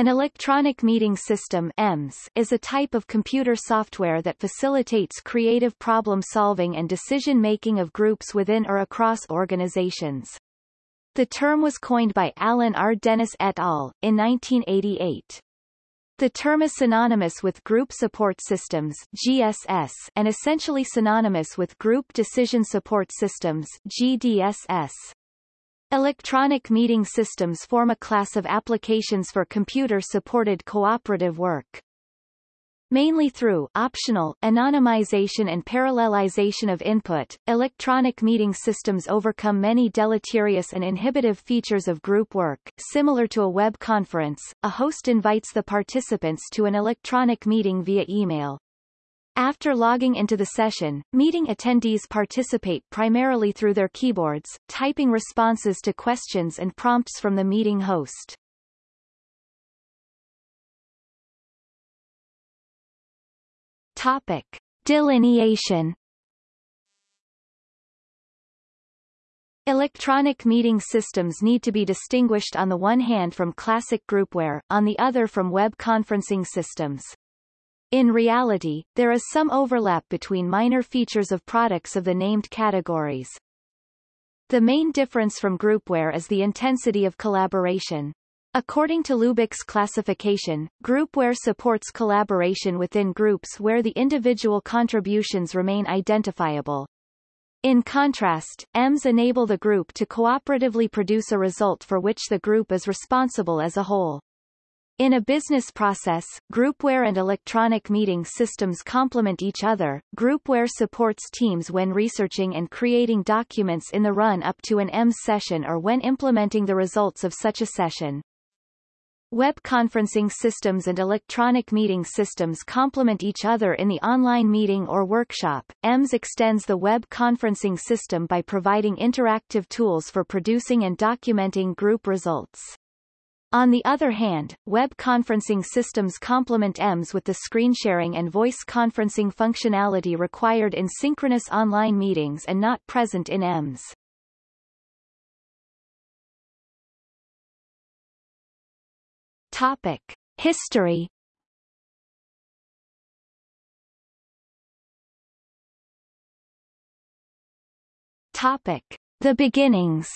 An electronic meeting system EMS, is a type of computer software that facilitates creative problem-solving and decision-making of groups within or across organizations. The term was coined by Alan R. Dennis et al. in 1988. The term is synonymous with Group Support Systems GSS, and essentially synonymous with Group Decision Support Systems GDSS. Electronic meeting systems form a class of applications for computer-supported cooperative work. Mainly through optional, anonymization and parallelization of input, electronic meeting systems overcome many deleterious and inhibitive features of group work. Similar to a web conference, a host invites the participants to an electronic meeting via email. After logging into the session, meeting attendees participate primarily through their keyboards, typing responses to questions and prompts from the meeting host. Topic. Delineation Electronic meeting systems need to be distinguished on the one hand from classic groupware, on the other from web conferencing systems. In reality, there is some overlap between minor features of products of the named categories. The main difference from groupware is the intensity of collaboration. According to Lubich's classification, groupware supports collaboration within groups where the individual contributions remain identifiable. In contrast, EMS enable the group to cooperatively produce a result for which the group is responsible as a whole. In a business process, groupware and electronic meeting systems complement each other. Groupware supports teams when researching and creating documents in the run-up to an EMS session or when implementing the results of such a session. Web conferencing systems and electronic meeting systems complement each other in the online meeting or workshop. EMS extends the web conferencing system by providing interactive tools for producing and documenting group results. On the other hand, web conferencing systems complement EMS with the screen sharing and voice conferencing functionality required in synchronous online meetings and not present in EMS. Topic. History Topic. The beginnings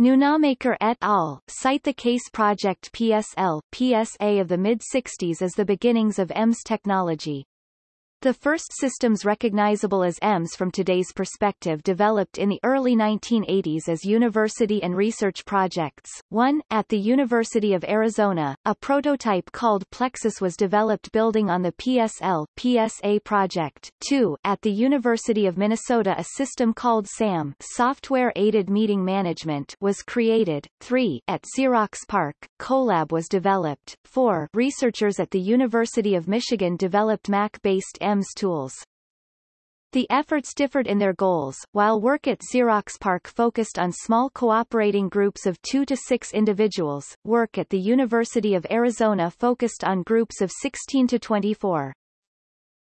Nunamaker et al. cite the CASE project PSL PSA of the mid-60s as the beginnings of EMS technology. The first systems recognizable as EMS from today's perspective developed in the early 1980s as university and research projects. One, at the University of Arizona, a prototype called Plexus was developed building on the PSL PSA project. Two, at the University of Minnesota a system called SAM Software Aided Meeting Management was created. Three, at Xerox PARC, Colab was developed. Four, researchers at the University of Michigan developed Mac-based EMS tools. The efforts differed in their goals, while work at Xerox PARC focused on small cooperating groups of two to six individuals, work at the University of Arizona focused on groups of 16 to 24.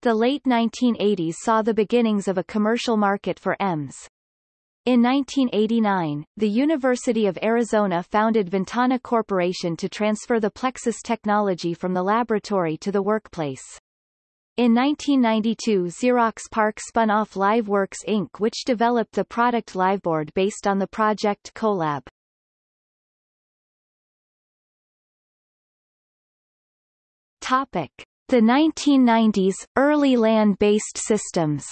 The late 1980s saw the beginnings of a commercial market for EMS. In 1989, the University of Arizona founded Ventana Corporation to transfer the Plexus technology from the laboratory to the workplace. In 1992 Xerox PARC spun off LiveWorks Inc. which developed the product Liveboard based on the project Colab. Topic. The 1990s, early LAN-based systems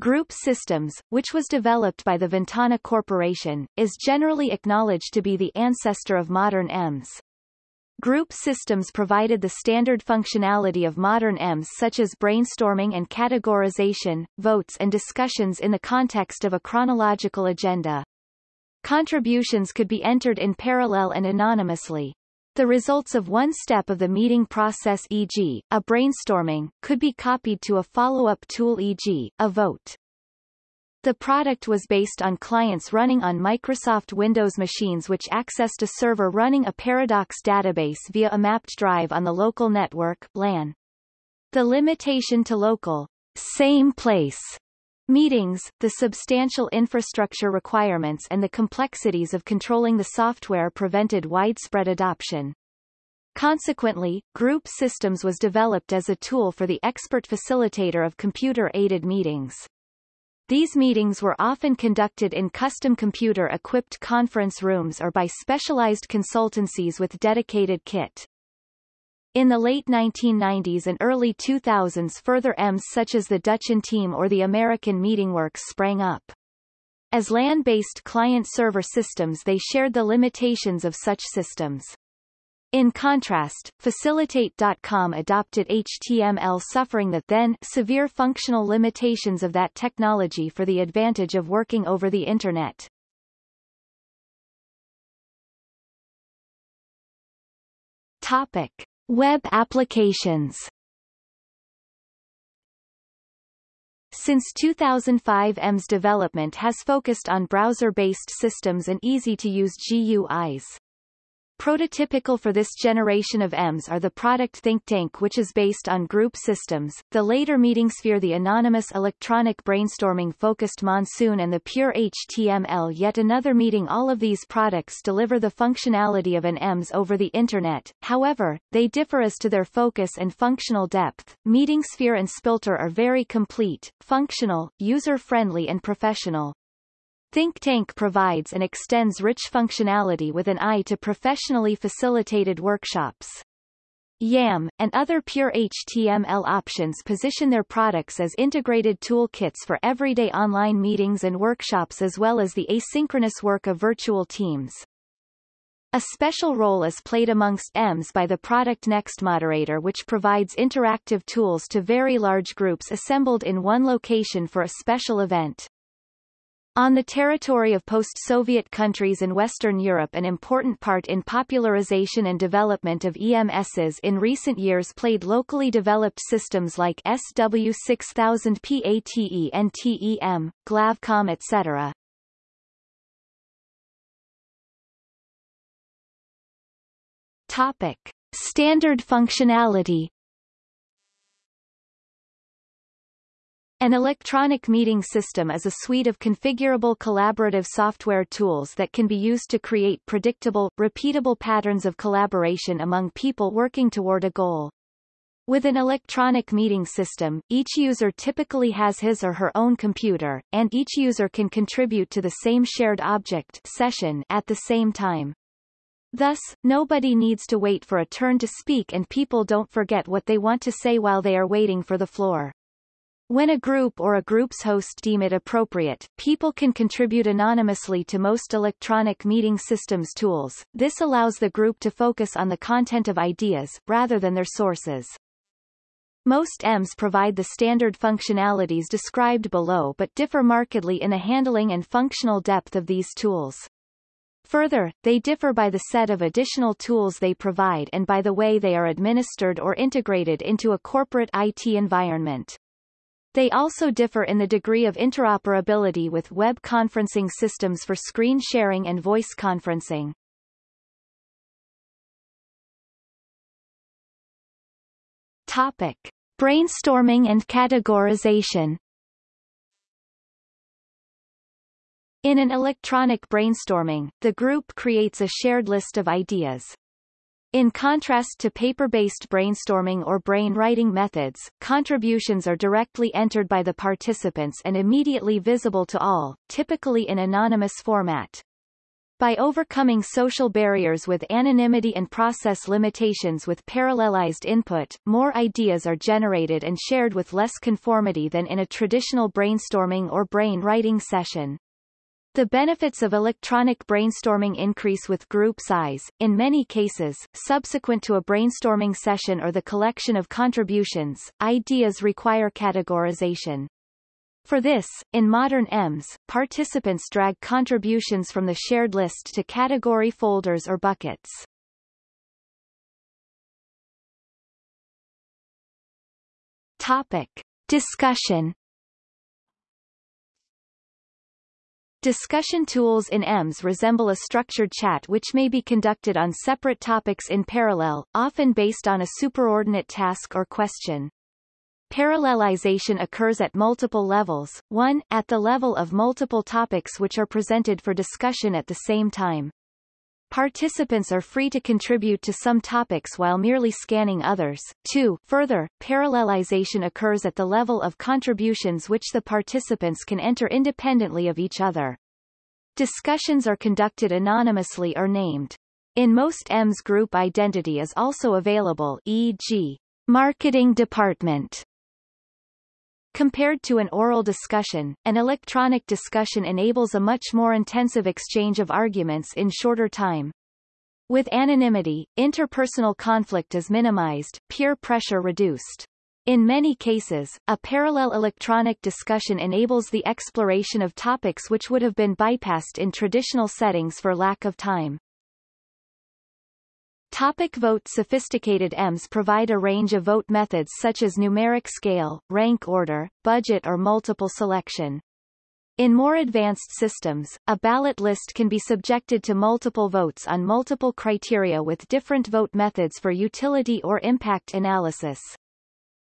Group Systems, which was developed by the Ventana Corporation, is generally acknowledged to be the ancestor of modern EMS. Group systems provided the standard functionality of modern EMS such as brainstorming and categorization, votes and discussions in the context of a chronological agenda. Contributions could be entered in parallel and anonymously. The results of one step of the meeting process e.g., a brainstorming, could be copied to a follow-up tool e.g., a vote. The product was based on clients running on Microsoft Windows machines which accessed a server running a Paradox database via a mapped drive on the local network LAN. The limitation to local same place Meetings, the substantial infrastructure requirements and the complexities of controlling the software prevented widespread adoption. Consequently, Group Systems was developed as a tool for the expert facilitator of computer-aided meetings. These meetings were often conducted in custom computer-equipped conference rooms or by specialized consultancies with dedicated kit. In the late 1990s and early 2000s further EMS such as the Dutch Team or the American MeetingWorks sprang up. As LAN-based client-server systems they shared the limitations of such systems. In contrast, Facilitate.com adopted HTML suffering the then severe functional limitations of that technology for the advantage of working over the Internet. Topic. Web applications Since 2005 EMS development has focused on browser-based systems and easy-to-use GUIs. Prototypical for this generation of EMS are the product ThinkTank which is based on group systems, the later MeetingSphere the anonymous electronic brainstorming focused Monsoon and the pure HTML yet another meeting all of these products deliver the functionality of an EMS over the Internet, however, they differ as to their focus and functional depth. MeetingSphere and Spilter are very complete, functional, user-friendly and professional. ThinkTank provides and extends rich functionality with an eye to professionally facilitated workshops. YAM, and other pure HTML options position their products as integrated toolkits for everyday online meetings and workshops as well as the asynchronous work of virtual teams. A special role is played amongst EMS by the product Next Moderator which provides interactive tools to very large groups assembled in one location for a special event. On the territory of post-Soviet countries in Western Europe an important part in popularization and development of EMSs in recent years played locally developed systems like SW6000 PATE and TEM, Glavcom etc. Topic. Standard functionality An electronic meeting system is a suite of configurable collaborative software tools that can be used to create predictable, repeatable patterns of collaboration among people working toward a goal. With an electronic meeting system, each user typically has his or her own computer, and each user can contribute to the same shared object session at the same time. Thus, nobody needs to wait for a turn to speak and people don't forget what they want to say while they are waiting for the floor. When a group or a group's host deem it appropriate, people can contribute anonymously to most electronic meeting systems tools. This allows the group to focus on the content of ideas, rather than their sources. Most EMS provide the standard functionalities described below but differ markedly in the handling and functional depth of these tools. Further, they differ by the set of additional tools they provide and by the way they are administered or integrated into a corporate IT environment. They also differ in the degree of interoperability with web conferencing systems for screen sharing and voice conferencing. Topic. Brainstorming and categorization In an electronic brainstorming, the group creates a shared list of ideas. In contrast to paper-based brainstorming or brain-writing methods, contributions are directly entered by the participants and immediately visible to all, typically in anonymous format. By overcoming social barriers with anonymity and process limitations with parallelized input, more ideas are generated and shared with less conformity than in a traditional brainstorming or brain-writing session. The benefits of electronic brainstorming increase with group size, in many cases, subsequent to a brainstorming session or the collection of contributions, ideas require categorization. For this, in modern EMS, participants drag contributions from the shared list to category folders or buckets. Topic. Discussion Discussion tools in EMS resemble a structured chat which may be conducted on separate topics in parallel, often based on a superordinate task or question. Parallelization occurs at multiple levels, 1, at the level of multiple topics which are presented for discussion at the same time. Participants are free to contribute to some topics while merely scanning others. 2. Further, parallelization occurs at the level of contributions which the participants can enter independently of each other. Discussions are conducted anonymously or named. In most EMS group identity is also available e.g. Marketing Department Compared to an oral discussion, an electronic discussion enables a much more intensive exchange of arguments in shorter time. With anonymity, interpersonal conflict is minimized, peer pressure reduced. In many cases, a parallel electronic discussion enables the exploration of topics which would have been bypassed in traditional settings for lack of time. Topic vote Sophisticated EMS provide a range of vote methods such as numeric scale, rank order, budget or multiple selection. In more advanced systems, a ballot list can be subjected to multiple votes on multiple criteria with different vote methods for utility or impact analysis.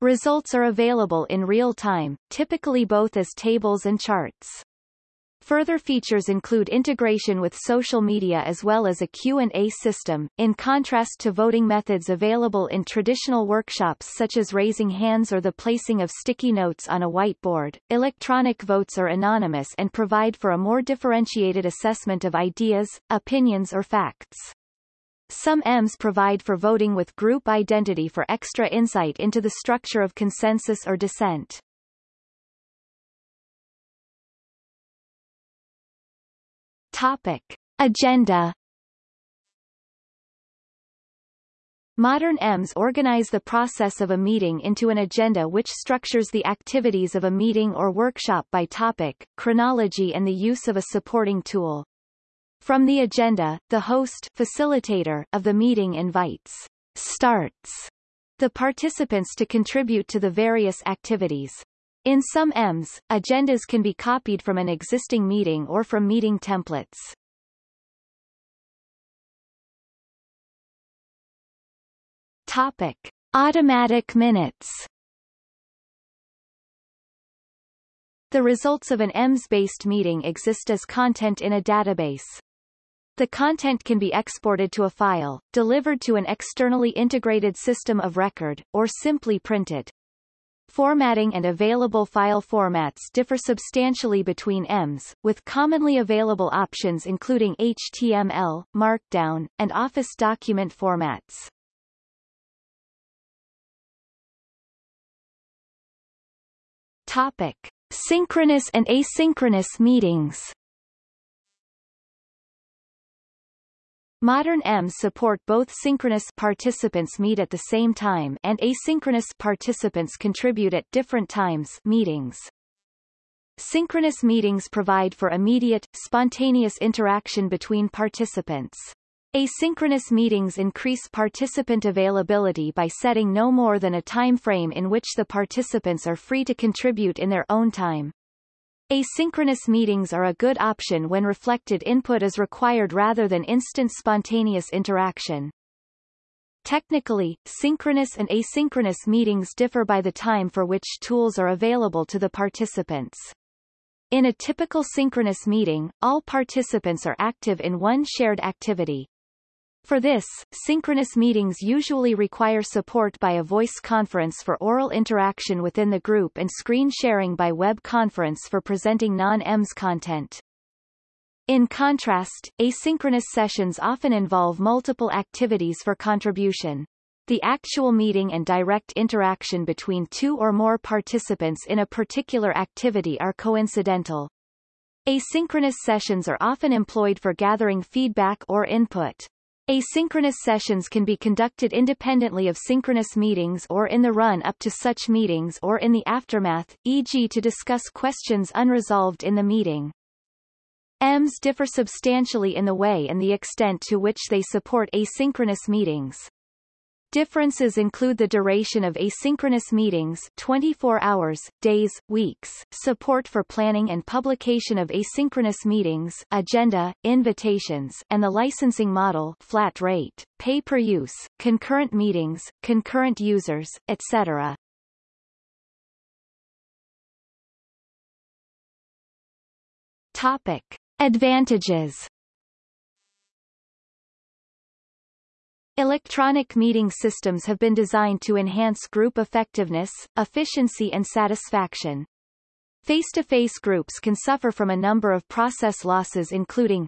Results are available in real time, typically both as tables and charts. Further features include integration with social media as well as a Q&A system, in contrast to voting methods available in traditional workshops such as raising hands or the placing of sticky notes on a whiteboard. Electronic votes are anonymous and provide for a more differentiated assessment of ideas, opinions or facts. Some EMS provide for voting with group identity for extra insight into the structure of consensus or dissent. Topic. Agenda Modern EMS organize the process of a meeting into an agenda which structures the activities of a meeting or workshop by topic, chronology and the use of a supporting tool. From the agenda, the host facilitator of the meeting invites starts the participants to contribute to the various activities. In some EMS, agendas can be copied from an existing meeting or from meeting templates. Topic. Automatic minutes The results of an EMS-based meeting exist as content in a database. The content can be exported to a file, delivered to an externally integrated system of record, or simply printed. Formatting and available file formats differ substantially between EMS, with commonly available options including HTML, Markdown, and Office document formats. Topic. Synchronous and asynchronous meetings Modern EMS support both synchronous participants meet at the same time and asynchronous participants contribute at different times meetings. Synchronous meetings provide for immediate, spontaneous interaction between participants. Asynchronous meetings increase participant availability by setting no more than a time frame in which the participants are free to contribute in their own time. Asynchronous meetings are a good option when reflected input is required rather than instant spontaneous interaction. Technically, synchronous and asynchronous meetings differ by the time for which tools are available to the participants. In a typical synchronous meeting, all participants are active in one shared activity. For this, synchronous meetings usually require support by a voice conference for oral interaction within the group and screen sharing by web conference for presenting non-EMS content. In contrast, asynchronous sessions often involve multiple activities for contribution. The actual meeting and direct interaction between two or more participants in a particular activity are coincidental. Asynchronous sessions are often employed for gathering feedback or input. Asynchronous sessions can be conducted independently of synchronous meetings or in the run-up to such meetings or in the aftermath, e.g. to discuss questions unresolved in the meeting. EMS differ substantially in the way and the extent to which they support asynchronous meetings. Differences include the duration of asynchronous meetings 24 hours, days, weeks, support for planning and publication of asynchronous meetings agenda, invitations, and the licensing model flat rate, pay-per-use, concurrent meetings, concurrent users, etc. Topic. Advantages Electronic meeting systems have been designed to enhance group effectiveness, efficiency and satisfaction. Face-to-face -face groups can suffer from a number of process losses including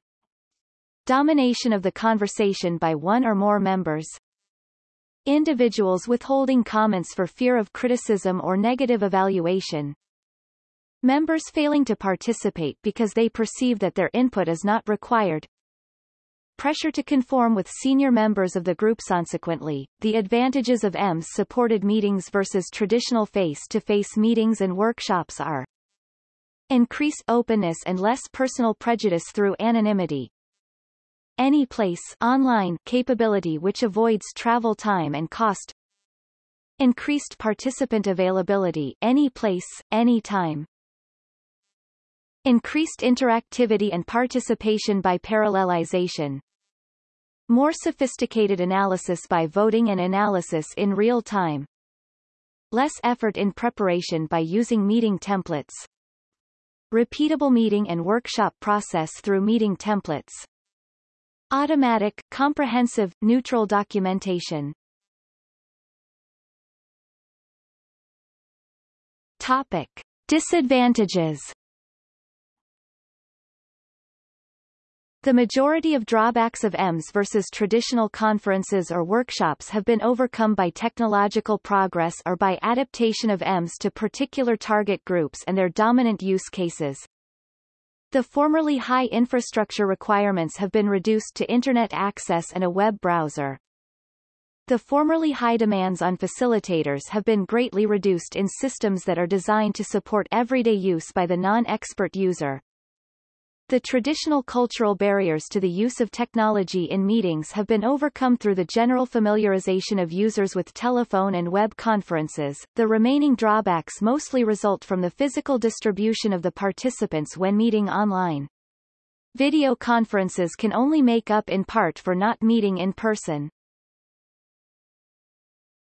domination of the conversation by one or more members, individuals withholding comments for fear of criticism or negative evaluation, members failing to participate because they perceive that their input is not required, pressure to conform with senior members of the group. Consequently, the advantages of EMS-supported meetings versus traditional face-to-face -face meetings and workshops are increased openness and less personal prejudice through anonymity, any place online capability which avoids travel time and cost. Increased participant availability any place, any time. Increased interactivity and participation by parallelization more sophisticated analysis by voting and analysis in real time. Less effort in preparation by using meeting templates. Repeatable meeting and workshop process through meeting templates. Automatic, comprehensive, neutral documentation. Topic. Disadvantages The majority of drawbacks of EMS versus traditional conferences or workshops have been overcome by technological progress or by adaptation of EMS to particular target groups and their dominant use cases. The formerly high infrastructure requirements have been reduced to Internet access and a web browser. The formerly high demands on facilitators have been greatly reduced in systems that are designed to support everyday use by the non-expert user. The traditional cultural barriers to the use of technology in meetings have been overcome through the general familiarization of users with telephone and web conferences. The remaining drawbacks mostly result from the physical distribution of the participants when meeting online. Video conferences can only make up in part for not meeting in person.